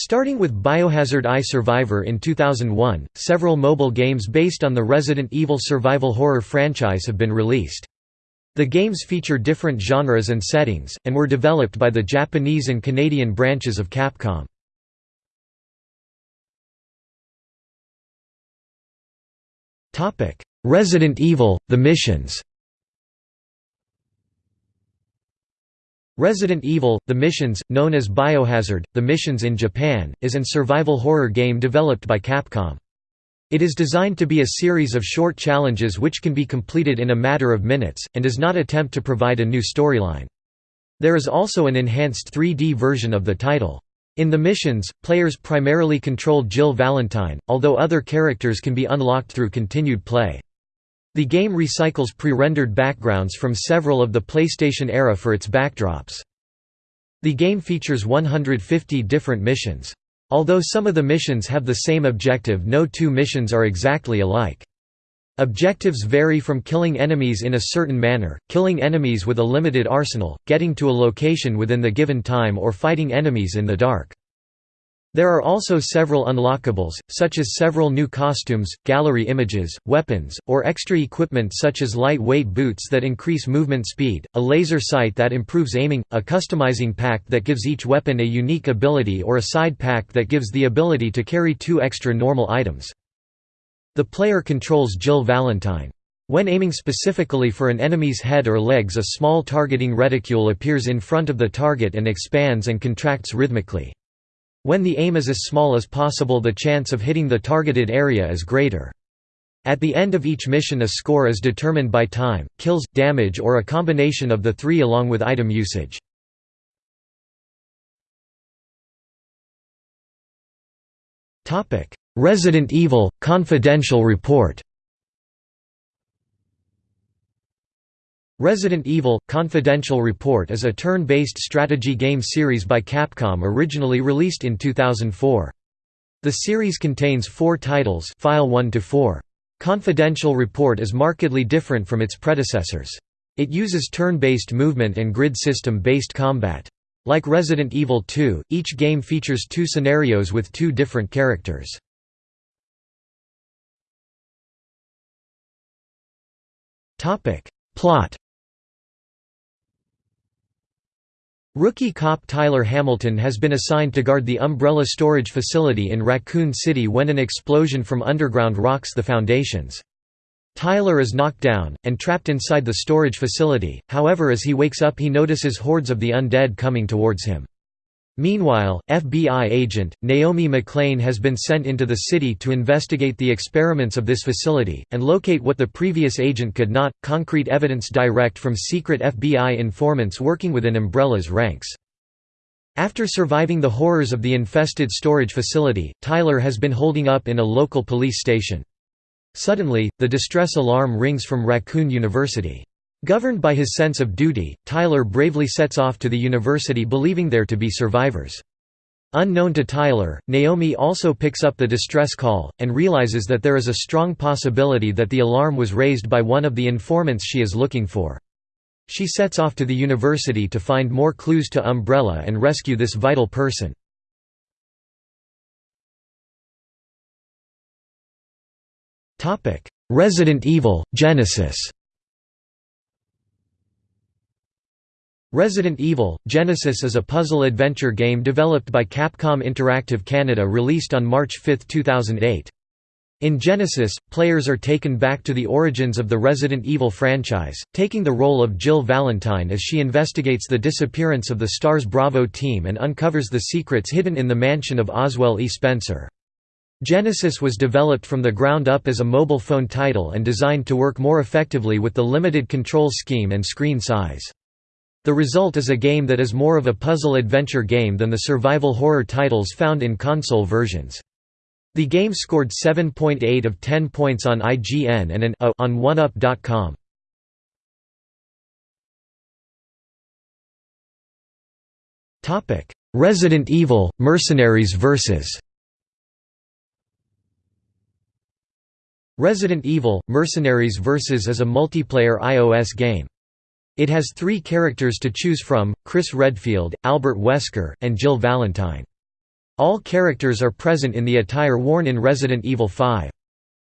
Starting with Biohazard I Survivor in 2001, several mobile games based on the Resident Evil survival horror franchise have been released. The games feature different genres and settings, and were developed by the Japanese and Canadian branches of Capcom. Resident Evil – The Missions Resident Evil – The Missions, known as Biohazard, The Missions in Japan, is an survival horror game developed by Capcom. It is designed to be a series of short challenges which can be completed in a matter of minutes, and does not attempt to provide a new storyline. There is also an enhanced 3D version of the title. In the missions, players primarily control Jill Valentine, although other characters can be unlocked through continued play. The game recycles pre-rendered backgrounds from several of the PlayStation era for its backdrops. The game features 150 different missions. Although some of the missions have the same objective no two missions are exactly alike. Objectives vary from killing enemies in a certain manner, killing enemies with a limited arsenal, getting to a location within the given time or fighting enemies in the dark. There are also several unlockables, such as several new costumes, gallery images, weapons, or extra equipment such as lightweight boots that increase movement speed, a laser sight that improves aiming, a customizing pack that gives each weapon a unique ability or a side pack that gives the ability to carry two extra normal items. The player controls Jill Valentine. When aiming specifically for an enemy's head or legs a small targeting reticule appears in front of the target and expands and contracts rhythmically. When the aim is as small as possible the chance of hitting the targeted area is greater. At the end of each mission a score is determined by time, kills, damage or a combination of the three along with item usage. Resident Evil – Confidential Report Resident Evil – Confidential Report is a turn-based strategy game series by Capcom originally released in 2004. The series contains four titles File 1 to 4. Confidential Report is markedly different from its predecessors. It uses turn-based movement and grid system-based combat. Like Resident Evil 2, each game features two scenarios with two different characters. Plot Rookie cop Tyler Hamilton has been assigned to guard the Umbrella storage facility in Raccoon City when an explosion from underground rocks the foundations. Tyler is knocked down, and trapped inside the storage facility, however as he wakes up he notices hordes of the undead coming towards him. Meanwhile, FBI agent, Naomi McClane has been sent into the city to investigate the experiments of this facility, and locate what the previous agent could not, concrete evidence direct from secret FBI informants working within Umbrella's ranks. After surviving the horrors of the infested storage facility, Tyler has been holding up in a local police station. Suddenly, the distress alarm rings from Raccoon University. Governed by his sense of duty, Tyler bravely sets off to the university believing there to be survivors. Unknown to Tyler, Naomi also picks up the distress call, and realizes that there is a strong possibility that the alarm was raised by one of the informants she is looking for. She sets off to the university to find more clues to Umbrella and rescue this vital person. Resident Evil – Genesis Resident Evil – Genesis is a puzzle-adventure game developed by Capcom Interactive Canada released on March 5, 2008. In Genesis, players are taken back to the origins of the Resident Evil franchise, taking the role of Jill Valentine as she investigates the disappearance of the STARS Bravo team and uncovers the secrets hidden in the mansion of Oswell E. Spencer. Genesis was developed from the ground up as a mobile phone title and designed to work more effectively with the limited control scheme and screen size. The result is a game that is more of a puzzle-adventure game than the survival horror titles found in console versions. The game scored 7.8 of 10 points on IGN and an A on OneUp.com. Resident Evil – Mercenaries vs. Resident Evil – Mercenaries vs. is a multiplayer iOS game. It has three characters to choose from, Chris Redfield, Albert Wesker, and Jill Valentine. All characters are present in the attire worn in Resident Evil 5.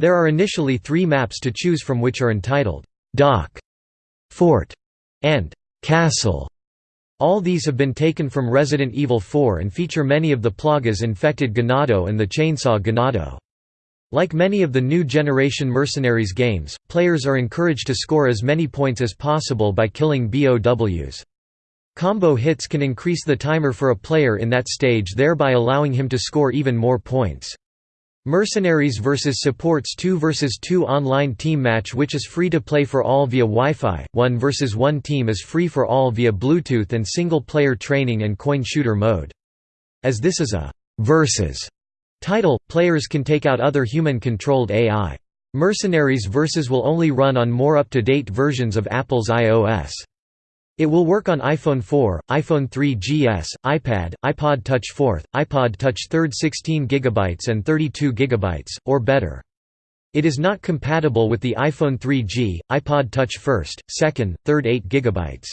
There are initially three maps to choose from which are entitled, "'Dock", "'Fort", and "'Castle". All these have been taken from Resident Evil 4 and feature many of the Plagas infected Ganado and the Chainsaw Ganado. Like many of the new generation Mercenaries games, players are encouraged to score as many points as possible by killing BOWs. Combo hits can increase the timer for a player in that stage thereby allowing him to score even more points. Mercenaries vs supports 2 vs 2 online team match which is free to play for all via Wi-Fi, 1 vs 1 team is free for all via Bluetooth and single-player training and coin shooter mode. As this is a «versus» title, players can take out other human-controlled AI. Mercenaries vs will only run on more up-to-date versions of Apple's iOS. It will work on iPhone 4, iPhone 3GS, iPad, iPod Touch 4th, iPod Touch 3rd 16 GB and 32 GB, or better. It is not compatible with the iPhone 3G, iPod Touch 1st, 2nd, 3rd 8 GB.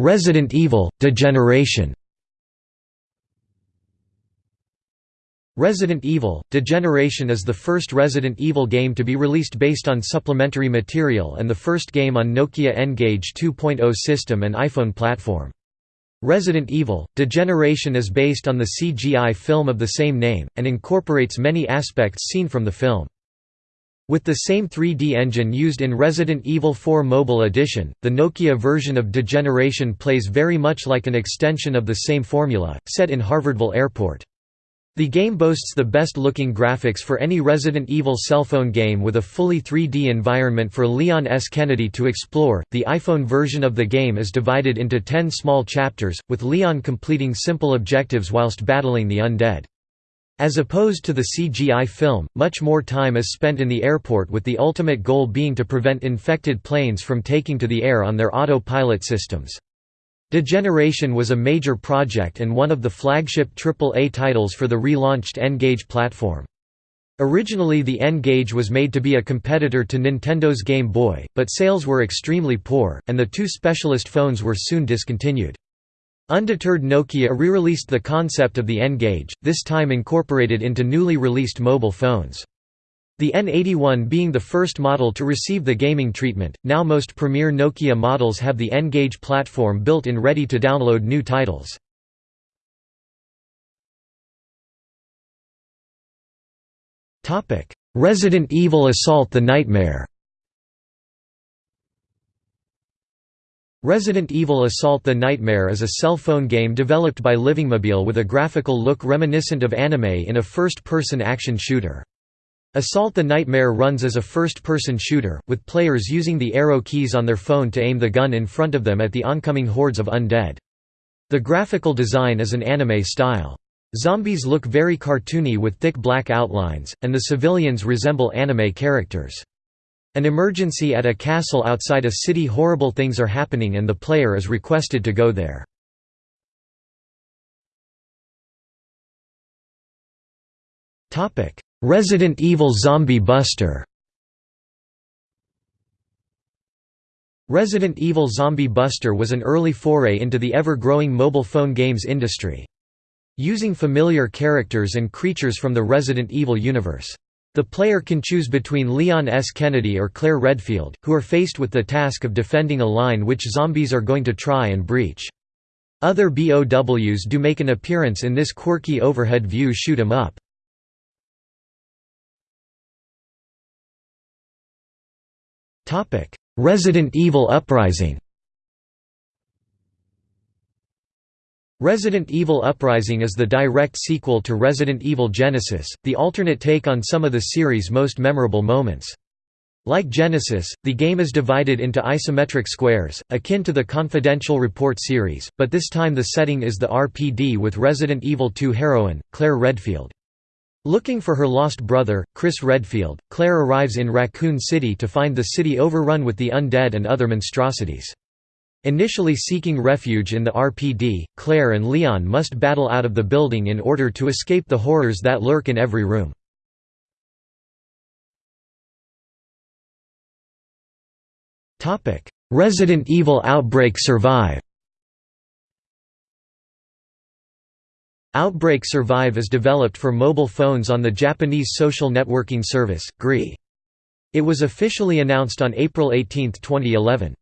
Resident Evil – Degeneration Resident Evil – Degeneration is the first Resident Evil game to be released based on supplementary material and the first game on Nokia N-Gage 2.0 system and iPhone platform. Resident Evil – Degeneration is based on the CGI film of the same name, and incorporates many aspects seen from the film. With the same 3D engine used in Resident Evil 4 Mobile Edition, the Nokia version of Degeneration plays very much like an extension of the same formula, set in Harvardville Airport. The game boasts the best-looking graphics for any Resident Evil cell phone game with a fully 3D environment for Leon S. Kennedy to explore. The iPhone version of the game is divided into 10 small chapters, with Leon completing simple objectives whilst battling the undead. As opposed to the CGI film, much more time is spent in the airport with the ultimate goal being to prevent infected planes from taking to the air on their auto-pilot systems. Degeneration was a major project and one of the flagship AAA titles for the relaunched N-Gage platform. Originally the N-Gage was made to be a competitor to Nintendo's Game Boy, but sales were extremely poor, and the two specialist phones were soon discontinued. Undeterred Nokia re-released the concept of the N-Gage, this time incorporated into newly released mobile phones. The N81 being the first model to receive the gaming treatment, now most premier Nokia models have the N-Gage platform built in ready to download new titles. Resident Evil Assault the Nightmare Resident Evil Assault the Nightmare is a cell phone game developed by Livingmobile with a graphical look reminiscent of anime in a first-person action shooter. Assault the Nightmare runs as a first-person shooter, with players using the arrow keys on their phone to aim the gun in front of them at the oncoming hordes of undead. The graphical design is an anime style. Zombies look very cartoony with thick black outlines, and the civilians resemble anime characters. An emergency at a castle outside a city horrible things are happening and the player is requested to go there. Resident Evil Zombie Buster Resident Evil Zombie Buster was an early foray into the ever-growing mobile phone games industry. Using familiar characters and creatures from the Resident Evil universe. The player can choose between Leon S. Kennedy or Claire Redfield, who are faced with the task of defending a line which zombies are going to try and breach. Other BOWs do make an appearance in this quirky overhead view shoot 'em up. Resident Evil Uprising Resident Evil Uprising is the direct sequel to Resident Evil Genesis, the alternate take on some of the series' most memorable moments. Like Genesis, the game is divided into isometric squares, akin to the Confidential Report series, but this time the setting is the RPD with Resident Evil 2 heroine, Claire Redfield. Looking for her lost brother, Chris Redfield, Claire arrives in Raccoon City to find the city overrun with the undead and other monstrosities. Initially seeking refuge in the RPD, Claire and Leon must battle out of the building in order to escape the horrors that lurk in every room. Resident Evil Outbreak Survive Outbreak Survive is developed for mobile phones on the Japanese social networking service, GREE. It was officially announced on April 18, 2011.